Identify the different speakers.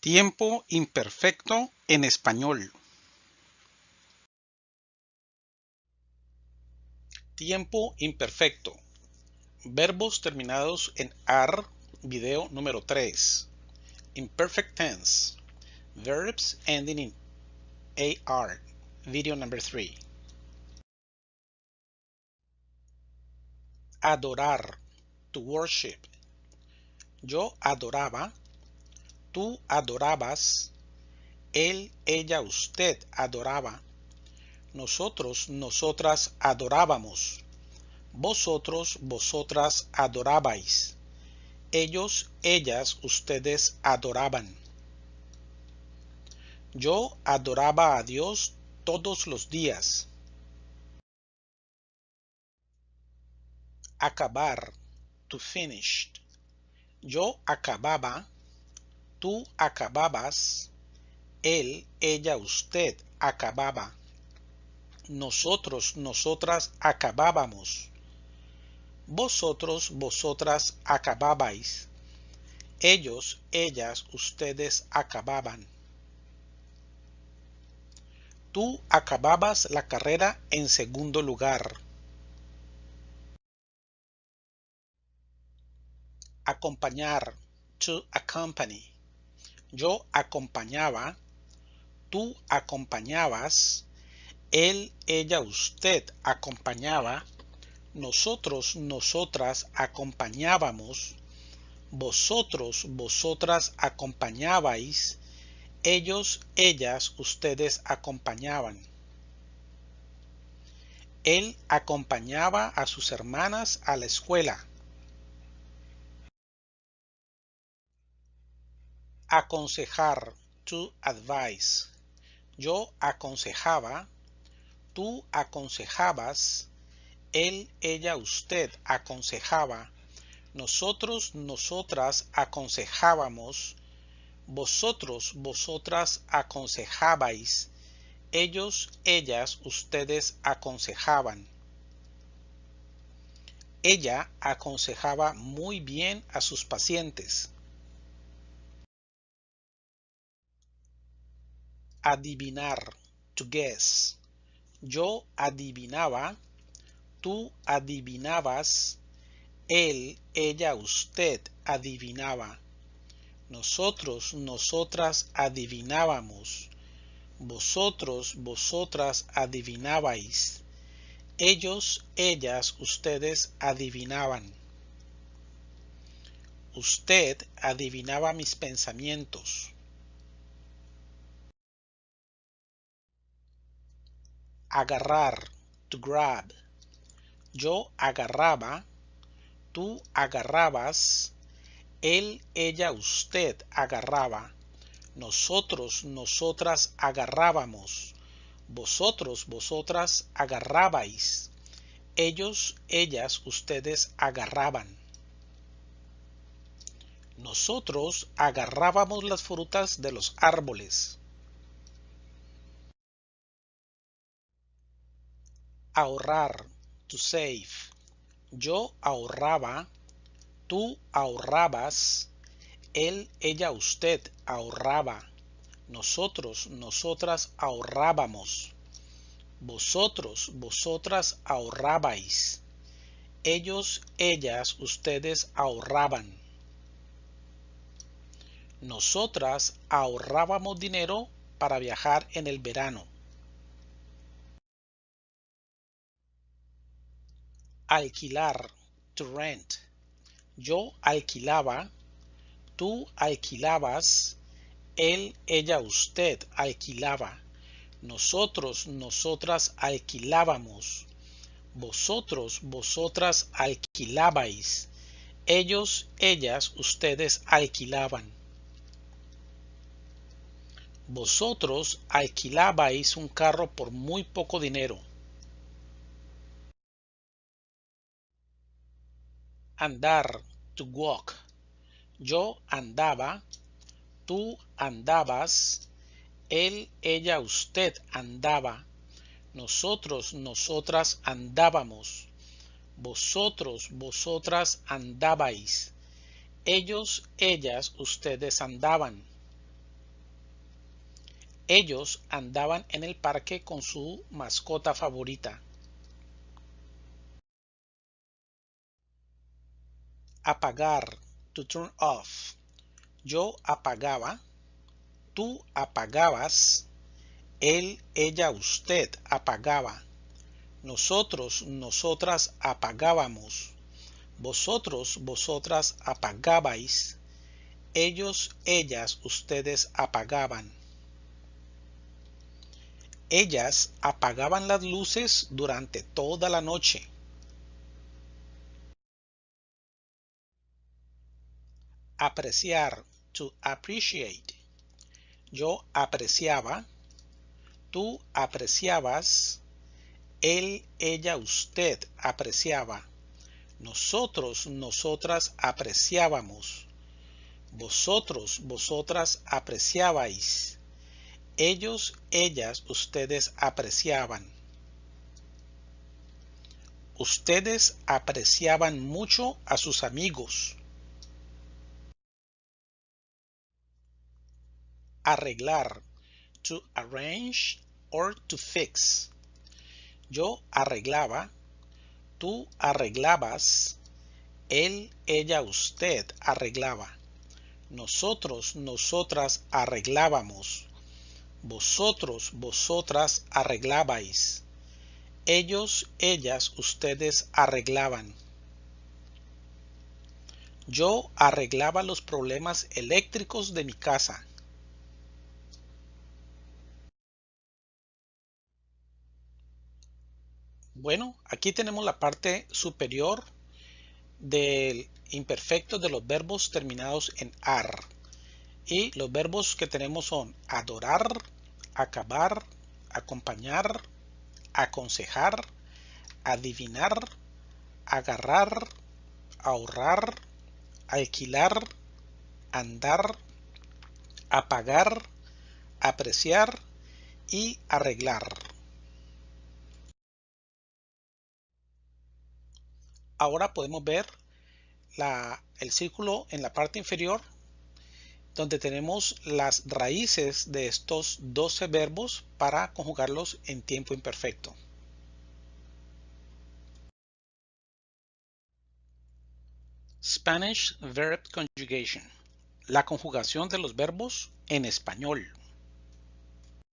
Speaker 1: Tiempo imperfecto en español. Tiempo imperfecto. Verbos terminados en AR, video número 3. Imperfect tense. Verbs ending in AR, video number 3. Adorar. To worship. Yo adoraba tú adorabas, él, ella, usted adoraba, nosotros, nosotras adorábamos, vosotros, vosotras adorabais, ellos, ellas, ustedes adoraban. Yo adoraba a Dios todos los días. Acabar, to finish. Yo acababa, tú acababas, él, ella, usted acababa, nosotros, nosotras acabábamos, vosotros, vosotras acababais, ellos, ellas, ustedes acababan. Tú acababas la carrera en segundo lugar. Acompañar, to accompany yo acompañaba, tú acompañabas, él, ella, usted acompañaba, nosotros, nosotras acompañábamos, vosotros, vosotras acompañabais, ellos, ellas, ustedes acompañaban. Él acompañaba a sus hermanas a la escuela. Aconsejar, to advise. Yo aconsejaba, tú aconsejabas, él, ella, usted aconsejaba, nosotros, nosotras aconsejábamos, vosotros, vosotras aconsejabais, ellos, ellas, ustedes aconsejaban. Ella aconsejaba muy bien a sus pacientes. Adivinar, to guess. Yo adivinaba, tú adivinabas, él, ella, usted adivinaba. Nosotros, nosotras adivinábamos. Vosotros, vosotras adivinabais. Ellos, ellas, ustedes adivinaban. Usted adivinaba mis pensamientos. Agarrar, to grab. Yo agarraba, tú agarrabas, él, ella, usted agarraba, nosotros, nosotras agarrábamos, vosotros, vosotras agarrabais, ellos, ellas, ustedes agarraban. Nosotros agarrábamos las frutas de los árboles. Ahorrar, to save. Yo ahorraba, tú ahorrabas, él, ella, usted ahorraba, nosotros, nosotras ahorrábamos, vosotros, vosotras ahorrabais, ellos, ellas, ustedes ahorraban. Nosotras ahorrábamos dinero para viajar en el verano. Alquilar, to rent. Yo alquilaba, tú alquilabas, él, ella, usted alquilaba, nosotros, nosotras alquilábamos, vosotros, vosotras alquilabais, ellos, ellas, ustedes alquilaban. Vosotros alquilabais un carro por muy poco dinero. Andar, to walk. Yo andaba, tú andabas, él, ella, usted andaba, nosotros, nosotras andábamos, vosotros, vosotras andabais, ellos, ellas, ustedes andaban. Ellos andaban en el parque con su mascota favorita. Apagar, to turn off. Yo apagaba, tú apagabas, él, ella, usted apagaba. Nosotros, nosotras apagábamos. Vosotros, vosotras apagabais. Ellos, ellas, ustedes apagaban. Ellas apagaban las luces durante toda la noche. Apreciar, to appreciate. Yo apreciaba, tú apreciabas, él, ella, usted apreciaba. Nosotros, nosotras apreciábamos. Vosotros, vosotras apreciabais ellos, ellas, ustedes apreciaban. Ustedes apreciaban mucho a sus amigos. Arreglar. To arrange or to fix. Yo arreglaba. Tú arreglabas. Él, ella, usted arreglaba. Nosotros, nosotras arreglábamos. Vosotros, vosotras arreglabais. Ellos, ellas, ustedes arreglaban. Yo arreglaba los problemas eléctricos de mi casa. Bueno, aquí tenemos la parte superior del imperfecto de los verbos terminados en AR. Y los verbos que tenemos son adorar, acabar, acompañar, aconsejar, adivinar, agarrar, ahorrar, alquilar, andar, apagar, apreciar y arreglar. Ahora podemos ver el círculo en la parte inferior donde tenemos las raíces de estos 12 verbos para conjugarlos en tiempo imperfecto. Spanish Verb Conjugation. La conjugación de los verbos en español.